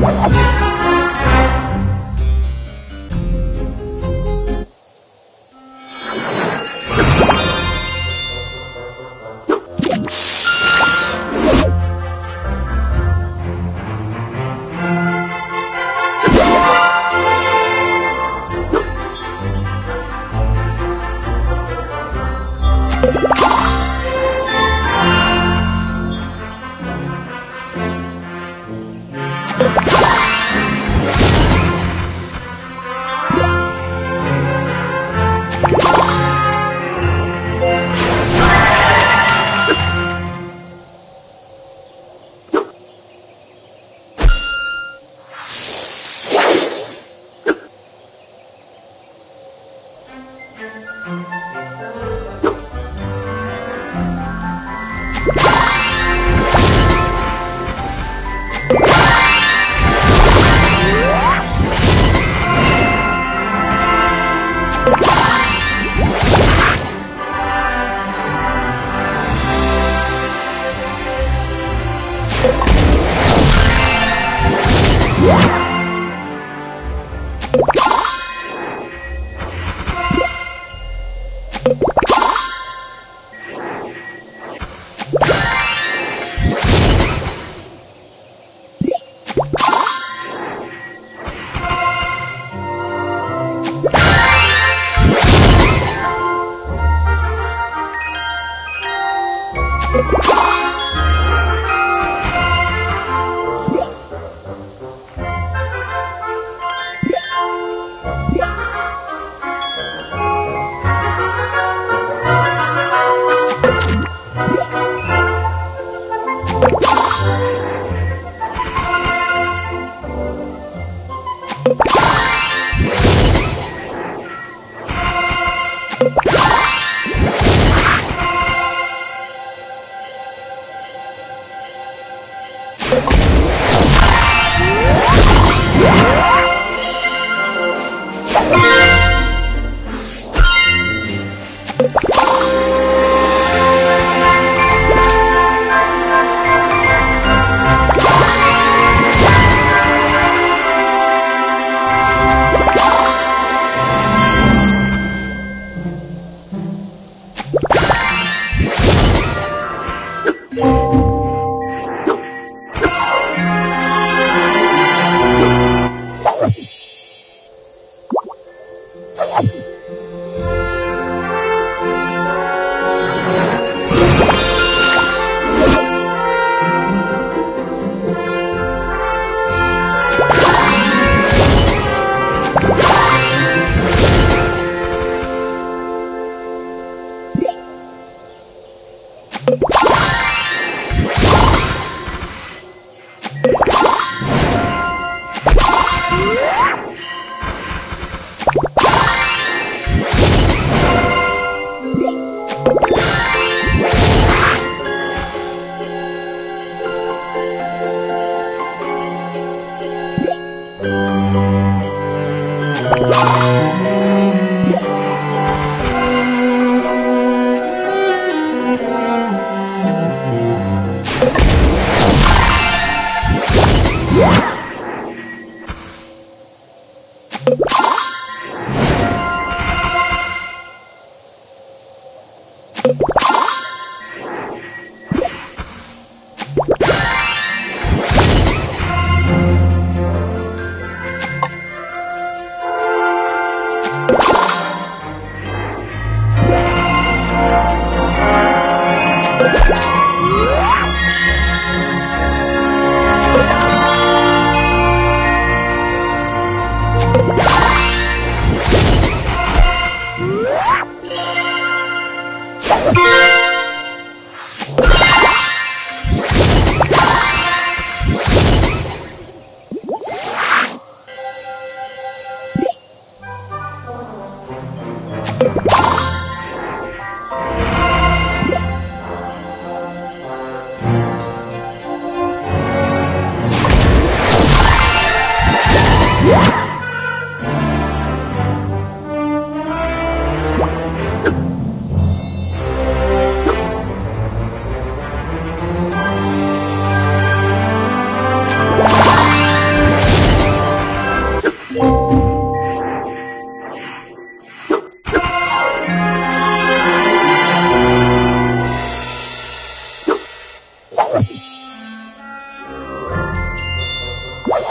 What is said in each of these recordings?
Woo!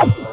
Oh!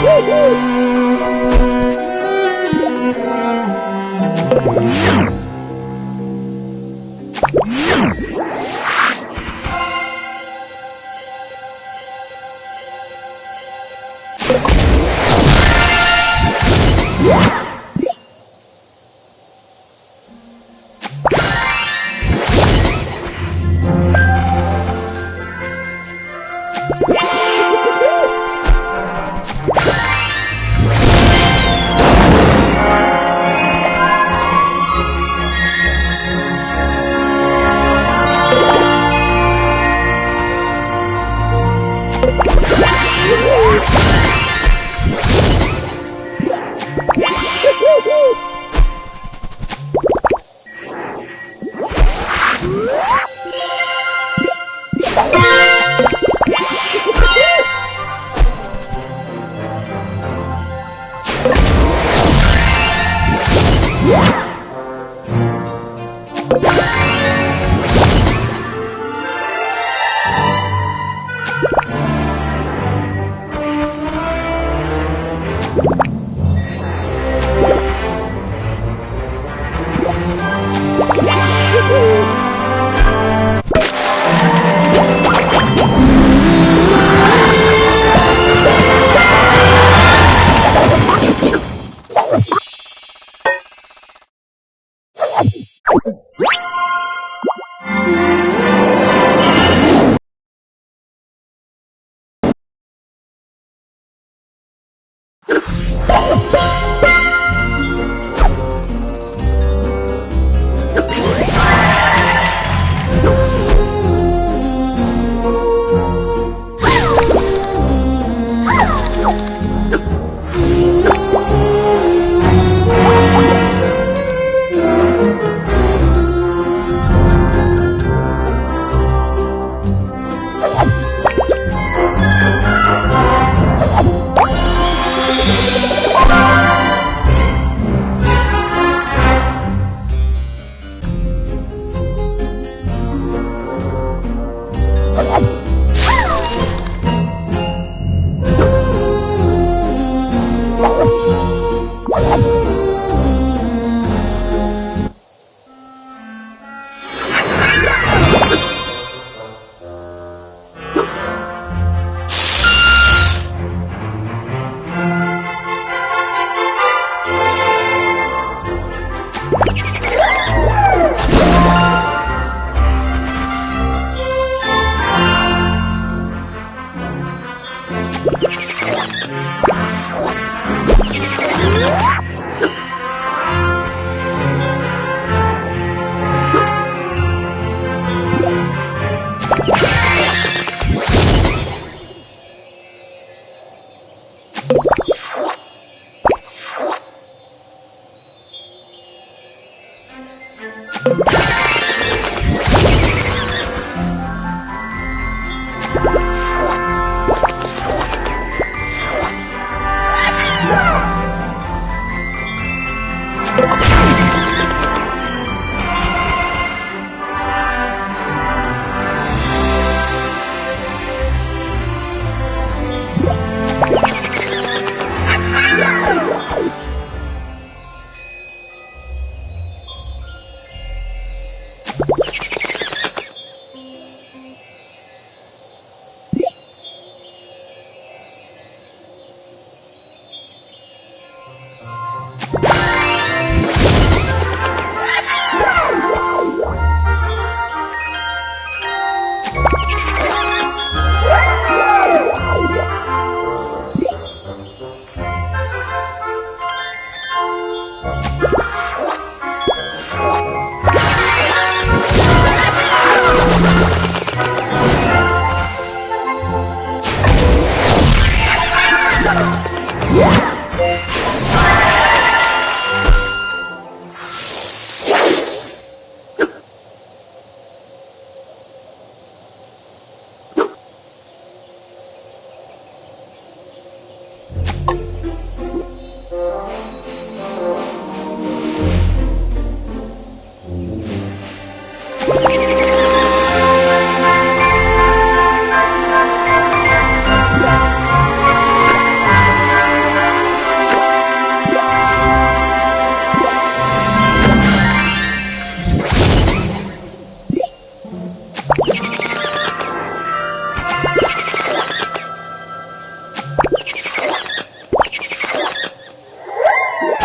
Woo, woo.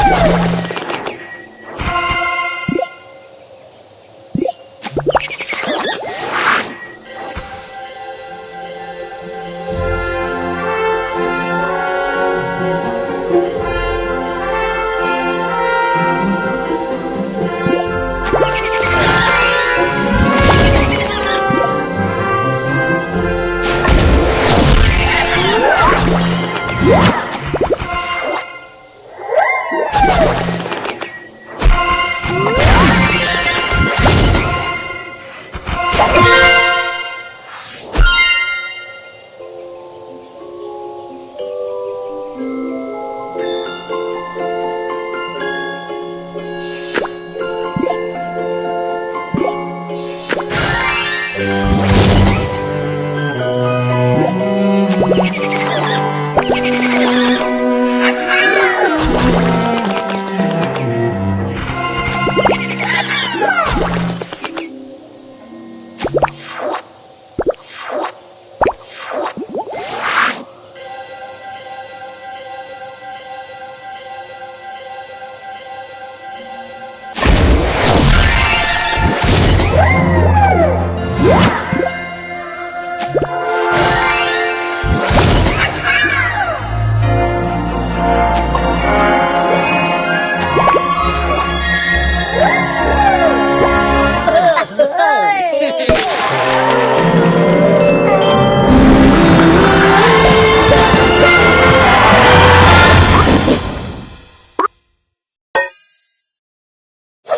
Woo!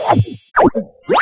Whoa!